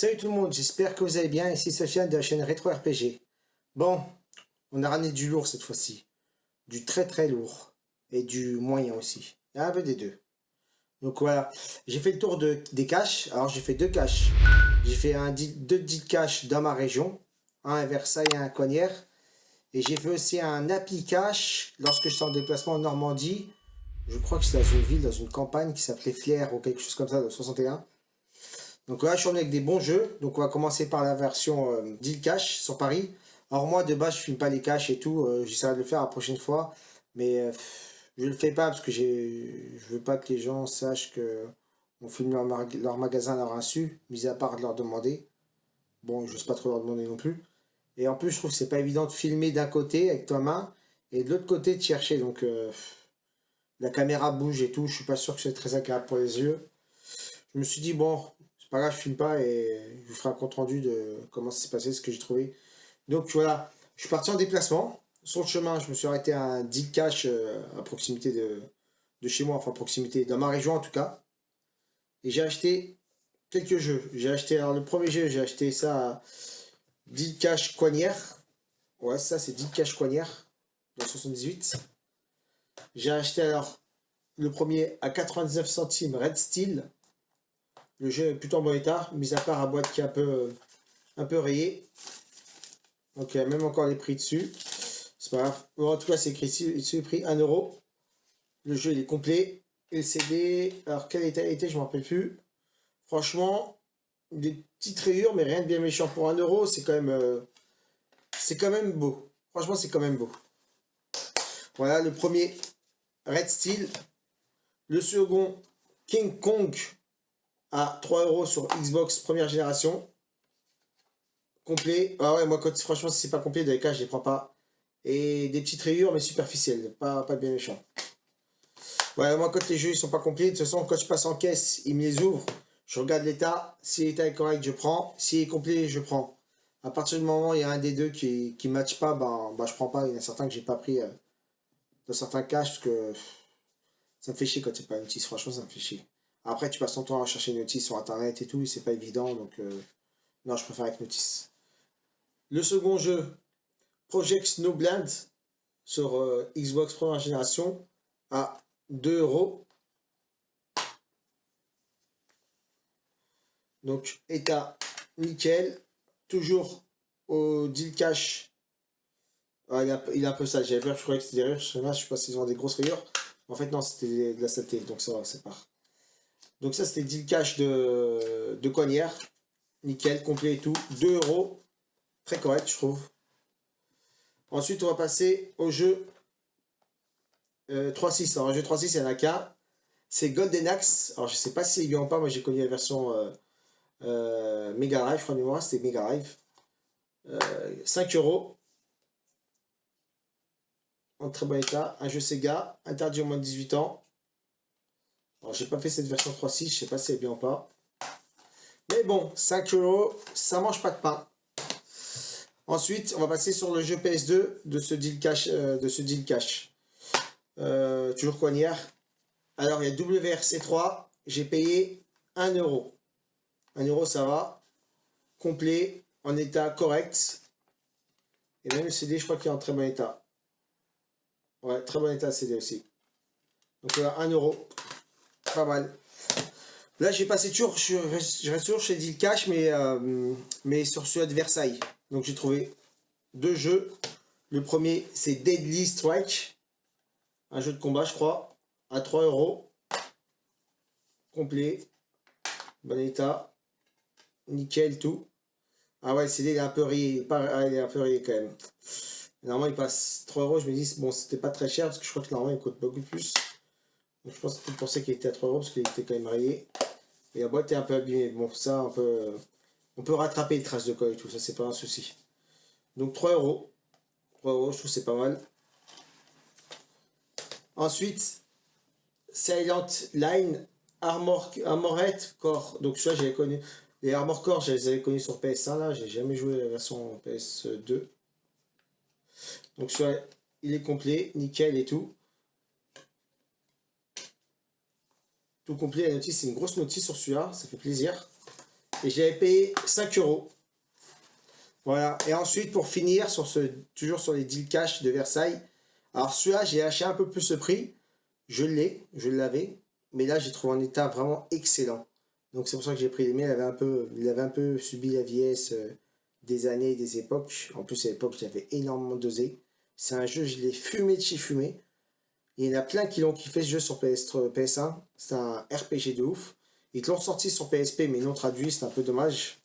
Salut tout le monde, j'espère que vous allez bien, ici Sofiane de la chaîne Retro RPG. Bon, on a ramené du lourd cette fois-ci. Du très très lourd. Et du moyen aussi. Un peu des deux. Donc voilà, j'ai fait le tour de, des caches. Alors j'ai fait deux caches. J'ai fait un, deux deal caches dans ma région. Un à Versailles et un à Cognères. Et j'ai fait aussi un Happy Cache lorsque je suis en déplacement en Normandie. Je crois que c'est dans une ville, dans une campagne qui s'appelait Flière ou quelque chose comme ça, de 61. Donc là, je suis avec des bons jeux. Donc on va commencer par la version euh, Deal Cash sur Paris. Alors moi, de base, je filme pas les caches et tout. Euh, J'essaierai de le faire la prochaine fois. Mais euh, je le fais pas parce que je veux pas que les gens sachent que on filme leur, leur magasin à leur insu, mis à part de leur demander. Bon, je n'ose pas trop leur demander non plus. Et en plus, je trouve que c'est pas évident de filmer d'un côté avec ta main et de l'autre côté de chercher. Donc euh, la caméra bouge et tout. Je suis pas sûr que c'est très agréable pour les yeux. Je me suis dit, bon, pas grave, je filme pas et je vous ferai un compte rendu de comment ça s'est passé, ce que j'ai trouvé. Donc voilà, je suis parti en déplacement. Sur le chemin, je me suis arrêté à un deal cash euh, à proximité de, de chez moi, enfin à proximité, dans ma région en tout cas. Et j'ai acheté quelques jeux. J'ai acheté, alors le premier jeu, j'ai acheté ça à deal cash Coignère. Ouais, ça c'est deal cash Coignère, dans 78. J'ai acheté alors le premier à 99 centimes Red Steel. Le jeu est plutôt en bon état, mis à part la boîte qui est un peu, un peu rayée. Donc il y a même encore les prix dessus. C'est pas grave. en tout cas, c'est écrit ici, le prix 1 euro. Le jeu est complet. Et le CD, alors quel état était, je ne me rappelle plus. Franchement, des petites rayures, mais rien de bien méchant. Pour 1 euro, c'est quand même euh, c'est quand même beau. Franchement, c'est quand même beau. Voilà, le premier Red Steel. Le second, King Kong à 3 euros sur Xbox première génération. Complet. Ah ouais, moi, quand, franchement, si c'est pas complet, dans les cas, je les prends pas. Et des petites rayures, mais superficielles. Pas, pas bien méchant. Ouais, moi, quand les jeux ils sont pas complets, de toute façon, quand je passe en caisse, ils me les ouvrent. Je regarde l'état. Si l'état est correct, je prends. S'il est complet, je prends. À partir du moment où il y a un des deux qui ne matche pas, ben, ben, je prends pas. Il y en a certains que j'ai pas pris euh, dans certains cas, parce que ça me fait chier quand c'est pas une notice. Franchement, ça me fait chier. Après, tu passes ton temps à chercher une notice sur internet et tout, c'est pas évident, donc euh, non, je préfère avec notice. Le second jeu, Project Snowblind, sur euh, Xbox première génération, à 2 euros. Donc, état nickel, toujours au deal cash. Il, a, un peu ça, j'avais peur, je croyais que c'était des rayures, je sais pas s'ils ont des grosses rayures. En fait, non, c'était de la saleté, donc ça va, c'est pas. Donc ça, c'était deal cash de, de. Nickel, complet et tout. 2 euros. Très correct, je trouve. Ensuite, on va passer au jeu euh, 3.6. Alors, le jeu 3.6, il y en a qu'un. C'est Golden Axe. Alors, je sais pas si c'est ou pas. Moi, j'ai connu la version euh, euh, Mega Drive. Je crois c'était Mega Drive. 5 euh, euros. En très bon état. Un jeu Sega. Interdit au moins de 18 ans. Alors, j'ai pas fait cette version 3.6, je sais pas si c'est bien ou pas. Mais bon, 5 euros, ça mange pas de pain. Ensuite, on va passer sur le jeu PS2 de ce deal cash. Euh, de ce deal cash. Euh, toujours. Alors, il y a WRC3, j'ai payé 1 euro. 1 euro, ça va. Complet, en état correct. Et même le CD, je crois qu'il est en très bon état. Ouais, très bon état CD aussi. Donc voilà, 1 euro. Pas mal. Là, j'ai passé toujours, je, reste toujours chez Deal Cash, mais, euh, mais sur celui de Versailles. Donc j'ai trouvé deux jeux. Le premier, c'est Deadly Strike. Un jeu de combat, je crois. À 3 euros. Complet. Bon état. Nickel, tout. Ah ouais, c'est il est un peu rayé. Ah, il est un peu rayé quand même. Normalement, il passe 3 euros. Je me dis, bon, c'était pas très cher parce que je crois que normalement, il coûte beaucoup plus je pense que pour ça qu'il était à 3 euros parce qu'il était quand même rayé. Et la boîte est un peu abîmée. Bon, ça, on peut, on peut rattraper les traces de colle et tout, ça, c'est pas un souci. Donc 3 euros. 3 euros, je trouve c'est pas mal. Ensuite, Silent Line Armor, Armorette Core. Donc ça, j'avais connu. Les Armor Core, je les avais connus sur PS1 là. J'ai jamais joué la version PS2. Donc soit il est complet, nickel et tout. Tout. La notice, c'est une grosse notice sur celui-là, ça fait plaisir. Et j'avais payé 5 euros. Voilà. Et ensuite, pour finir, sur ce, toujours sur les deals cash de Versailles. Alors celui-là, j'ai acheté un peu plus le prix. Je l'ai, je l'avais. Mais là, j'ai trouvé un état vraiment excellent. Donc c'est pour ça que j'ai pris les miens. Il avait un peu, il avait un peu subi la vieillesse euh, des années, des époques. En plus, à l'époque, j'avais énormément dosé. C'est un jeu, je l'ai fumé de chez fumé. Il y en a plein qui l'ont kiffé ce jeu sur PS, 1 C'est un RPG de ouf. Ils l'ont sorti sur PSP, mais non traduit, c'est un peu dommage.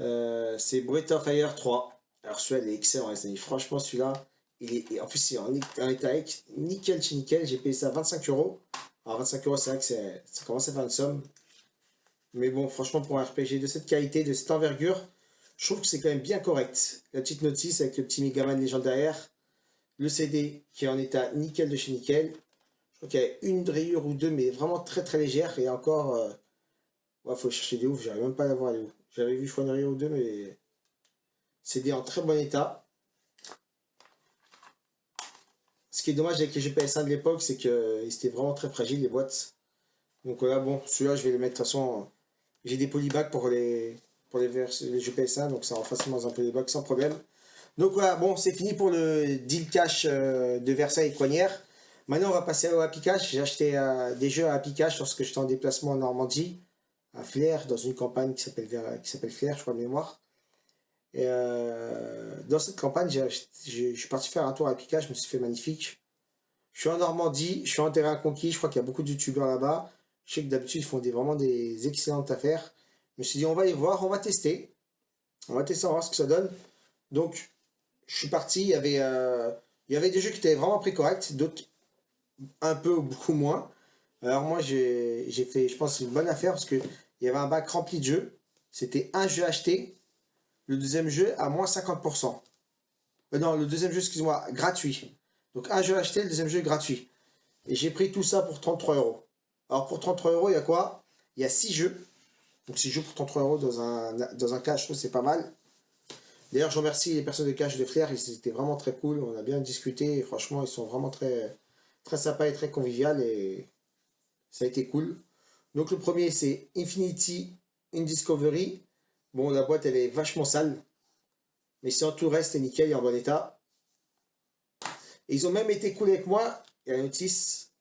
Euh, c'est Breath of Fire 3. Alors celui-là, il est excellent, amis. Franchement, celui-là, il est, en plus, c'est en, état nickel chez nickel. J'ai payé ça 25 euros. Alors 25 euros, c'est vrai que ça commence à faire une somme. Mais bon, franchement, pour un RPG de cette qualité, de cette envergure, je trouve que c'est quand même bien correct. La petite notice avec le petit Megaman légende derrière. Le CD qui est en état nickel de chez nickel. Je crois qu'il y a une rayure ou deux, mais vraiment très très légère. Et encore, euh, ouais, faut chercher des ouf, j'arrive même pas à la voir où. J'avais vu, je crois, une rayure ou deux, mais CD en très bon état. Ce qui est dommage avec les GPS 1 de l'époque, c'est qu'ils étaient vraiment très fragiles, les boîtes. Donc voilà, bon, celui-là, je vais le mettre de toute façon. J'ai des polybags pour les, pour les, jeux PS1, donc ça rend facilement dans un polyback sans problème. Donc voilà, bon, c'est fini pour le deal cash euh, de Versailles et Coignères. Maintenant, on va passer au Happy Cash. J'ai acheté euh, des jeux à Happy Cash lorsque j'étais en déplacement en Normandie, à Flair, dans une campagne qui s'appelle Flair, je crois de mémoire. Et euh, dans cette campagne, je suis parti faire un tour à Happy Cash, je me suis fait magnifique. Je suis en Normandie, je suis en terrain conquis, je crois qu'il y a beaucoup de youtubeurs là-bas. Je sais que d'habitude, ils font des, vraiment des excellentes affaires. Je me suis dit, on va aller voir, on va tester. On va tester, on va voir ce que ça donne. Donc, je suis parti, il y avait, euh, il y des jeux qui étaient vraiment très corrects, d'autres un peu ou beaucoup moins. Alors moi, j'ai fait, je pense, une bonne affaire parce qu'il y avait un bac rempli de jeux. C'était un jeu acheté, le deuxième jeu à moins 50%. Euh, non, le deuxième jeu, excuse-moi, gratuit. Donc un jeu acheté, le deuxième jeu gratuit. Et j'ai pris tout ça pour 33 euros. Alors pour 33 euros, il y a quoi? Il y a 6 jeux. Donc 6 jeux pour 33 euros dans un, dans un cash, je trouve c'est pas mal. D'ailleurs, je remercie les personnes de cash de Flair, ils étaient vraiment très cool, on a bien discuté, franchement, ils sont vraiment très, très sympas et très convivial, et ça a été cool. Donc le premier, c'est Infinity in Discovery. Bon, la boîte, elle est vachement sale, mais sinon tout reste est nickel et en bon état. Et ils ont même été cool avec moi, il y a notice,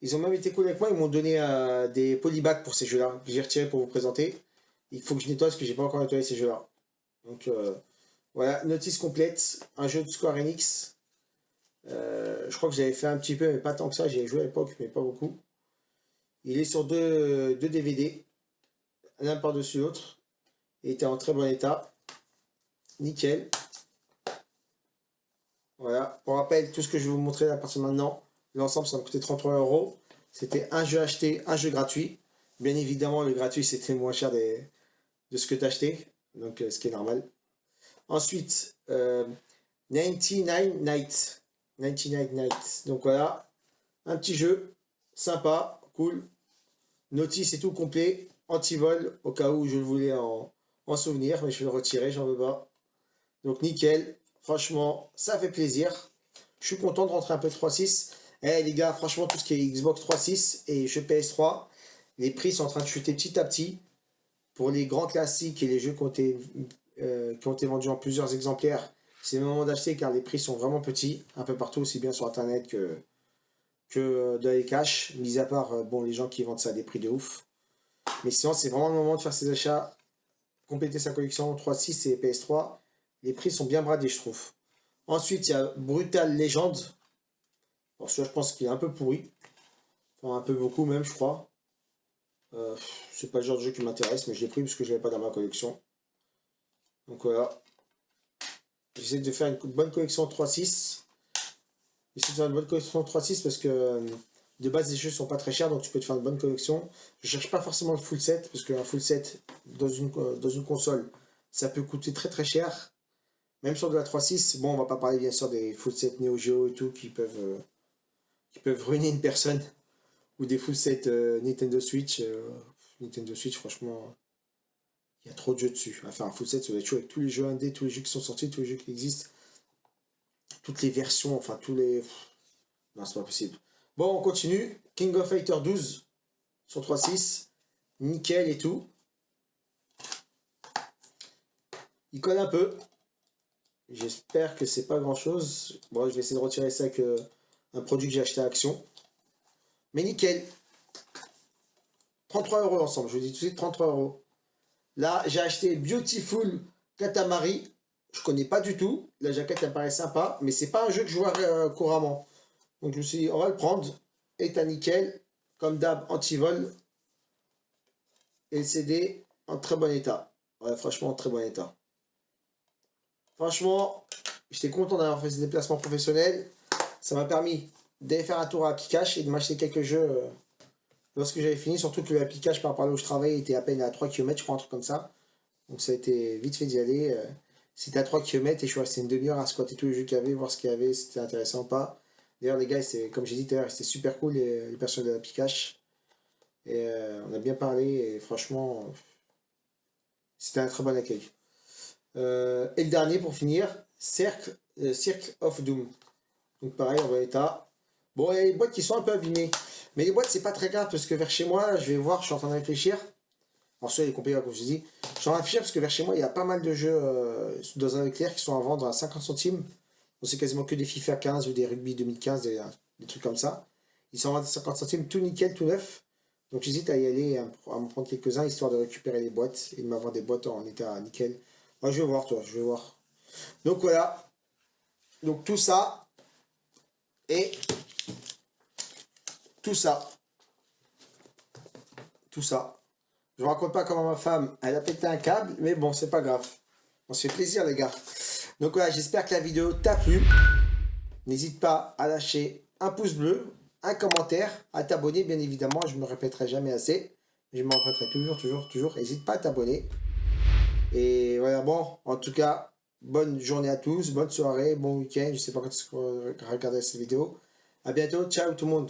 ils ont même été cool avec moi, ils m'ont donné euh, des polybags pour ces jeux-là, que j'ai retiré pour vous présenter. Il faut que je nettoie parce que j'ai pas encore nettoyé ces jeux-là. Donc euh, voilà, notice complète, un jeu de Square Enix. Euh, je crois que j'avais fait un petit peu, mais pas tant que ça, j'ai joué à l'époque, mais pas beaucoup. Il est sur deux, DVD, l'un par-dessus l'autre. Il était en très bon état. Nickel. Voilà, pour rappel, tout ce que je vais vous montrer à partir de maintenant, L'ensemble, ça m'a coûté 33 euros. C'était un jeu acheté, un jeu gratuit. Bien évidemment, le gratuit, c'était moins cher de ce que tu acheté. Donc, euh, ce qui est normal. Ensuite, 99 euh, Nights. 99 Nights. Donc voilà, un petit jeu, sympa, cool. Notice et tout complet, anti-vol, au cas où je le voulais en, en souvenir, mais je vais le retirer, j'en veux pas. Donc nickel, franchement, ça fait plaisir. Je suis content de rentrer un peu de 3.6. Eh les gars, franchement, tout ce qui est Xbox 3.6 et jeux PS3, les prix sont en train de chuter petit à petit. Pour les grands classiques et les jeux qui ont été, euh, qui ont été vendus en plusieurs exemplaires, c'est le moment d'acheter car les prix sont vraiment petits, un peu partout, aussi bien sur internet que, dans les cash, mis à part euh, bon, les gens qui vendent ça à des prix de ouf. Mais sinon, c'est vraiment le moment de faire ses achats, compléter sa collection 3.6 et PS3. Les prix sont bien bradés, je trouve. Ensuite, il y a Brutal Legend. Alors celui-là, je pense qu'il est un peu pourri. Enfin, un peu beaucoup même, je crois. Euh, c'est pas le genre de jeu qui m'intéresse, mais je l'ai pris parce que je l'avais pas dans ma collection. Donc voilà. J'essaie de faire une bonne collection 3.6. J'essaie de faire une bonne collection 3.6 parce que euh, de base les jeux sont pas très chers, donc tu peux te faire une bonne collection. Je cherche pas forcément le full set, parce qu'un full set dans une, euh, dans une console, ça peut coûter très très cher. Même sur de la 3.6, bon on va pas parler bien sûr des full set Neo Geo et tout qui peuvent qui peuvent ruiner une personne. Ou des full sets euh, Nintendo Switch. Euh, Nintendo Switch, franchement, il y a trop de jeux dessus. Enfin, un full set, va être chaud avec tous les jeux indés, tous les jeux qui sont sortis, tous les jeux qui existent. Toutes les versions, enfin, tous les... Non, c'est pas possible. Bon, on continue. King of Fighter 12 sur 3.6. Nickel et tout. Il colle un peu. J'espère que c'est pas grand chose. Bon, je vais essayer de retirer ça avec un produit que j'ai acheté à Action. Mais nickel. 33 euros ensemble, je vous dis tout de suite 33 euros. Là, j'ai acheté Beautiful Katamari. Je connais pas du tout. La jaquette, elle paraît sympa, mais c'est pas un jeu que je vois euh, couramment. Donc je me suis dit, on va le prendre. État nickel. Comme d'hab, anti-vol. LCD en très bon état. Franchement, en très bon état. Franchement, j'étais content d'avoir fait ce déplacement professionnel. Ça m'a permis d'aller faire un tour à Pikachu et de m'acheter quelques jeux euh, lorsque j'avais fini. Surtout que le Pikachu, par rapport à là où je travaille, était à peine à 3 km, je crois, un truc comme ça. Donc ça a été vite fait d'y aller. Euh. C'était à 3 km et je suis resté une demi-heure à squatter tous les jeux qu'il y avait, voir ce qu'il y avait, si c'était intéressant ou pas. D'ailleurs, les gars, comme j'ai dit tout à l'heure, c'était super cool, les, personnes de la Pikachu. Et euh, on a bien parlé et franchement, c'était un très bon accueil. et le dernier pour finir, Circle, Circle of Doom. Donc pareil, en bon état. Bon, il y a des boîtes qui sont un peu abîmées. Mais les boîtes, c'est pas très grave parce que vers chez moi, je vais voir, je suis en train de réfléchir. Alors, il est compliqué, comme je dis. Je suis en train de réfléchir parce que vers chez moi, il y a pas mal de jeux euh, dans un éclair qui sont à vendre à 50 centimes. c'est quasiment que des FIFA 15 ou des Rugby 2015, des, des trucs comme ça. Ils sont à 50 centimes, tout nickel, tout neuf. Donc j'hésite à y aller, à, m'en prendre quelques-uns, histoire de récupérer les boîtes et de m'avoir des boîtes en état nickel. Moi, je vais voir, toi, je vais voir. Donc voilà. Donc tout ça, et tout ça, tout ça. Je ne raconte pas comment ma femme, elle a pété un câble, mais bon, c'est pas grave. On se fait plaisir, les gars. Donc voilà, j'espère que la vidéo t'a plu. N'hésite pas à lâcher un pouce bleu, un commentaire, à t'abonner, bien évidemment. Je ne me répéterai jamais assez. Je m'en répéterai toujours, toujours, toujours. N'hésite pas à t'abonner. Et voilà, bon, en tout cas, Bonne journée à tous, bonne soirée, bon week-end. Je sais pas quand tu regarder cette vidéo. À bientôt, ciao tout le monde.